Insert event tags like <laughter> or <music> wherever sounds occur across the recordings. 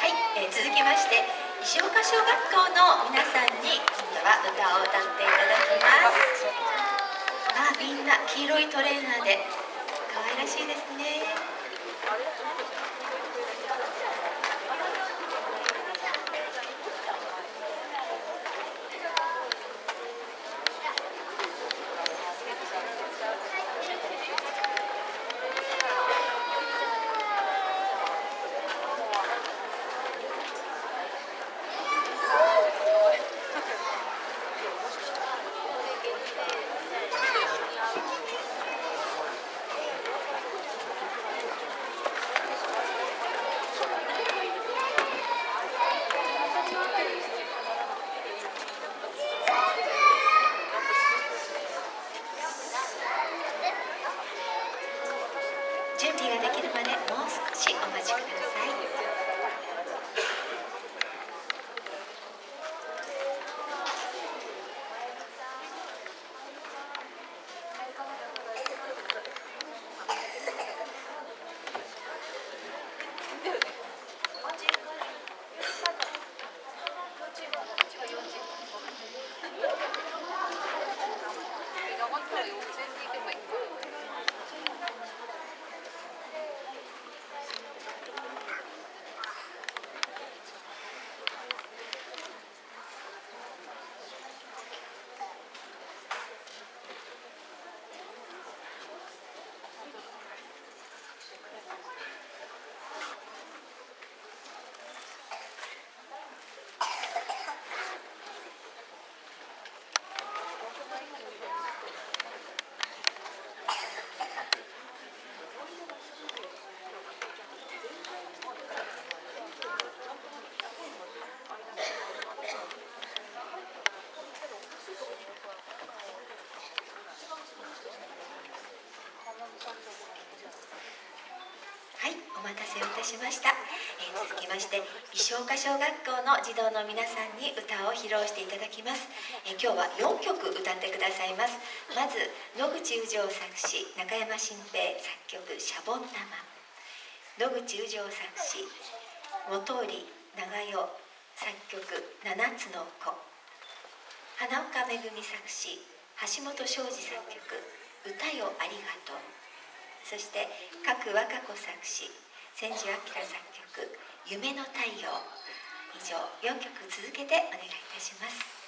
はい、えー続きまして石岡小学校の皆さんに今度は歌を歌っていただきます。あみんな黄色いトレーナーで可愛らしいですね。待たせをいたしました、えー続きまして石岡小学校の児童の皆さんに歌を披露していただきます、えー今日は4曲歌ってくださいます。まず野口宇城作詞中山新平作曲シャボン玉。野口宇城作詞本織長代作曲七つの子。花岡めぐみ作詞橋本庄司作曲歌よありがとう。そして角和歌子作詞千住明作曲「夢の太陽」以上4曲続けてお願いいたします「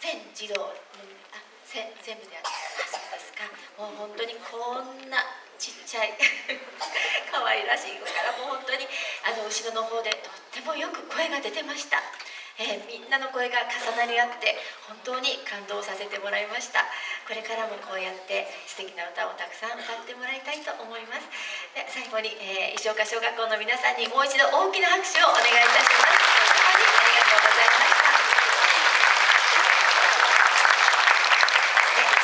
全児童あせ全部であそうですか？もう本当にこんなちっちゃい <laughs> 可愛らしい子からもう本当にあの後ろの方でとってもよく声が出てました、えー、みんなの声が重なり合って本当に感動させてもらいました。これからもこうやって素敵な歌をたくさん歌ってもらいたいと思います。で最後に、えー、石岡小学校の皆さんにもう一度大きな拍手をお願いいたします。はい、ありがとうございました。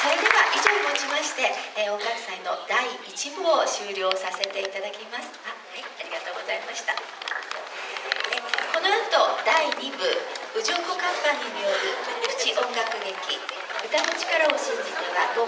それでは以上をもちまして、えー、音楽祭の第1部を終了させていただきます。あはいありがとうございました、え、この後第2部宇城湖カンパニーによるプチ音楽劇歌の力を信じては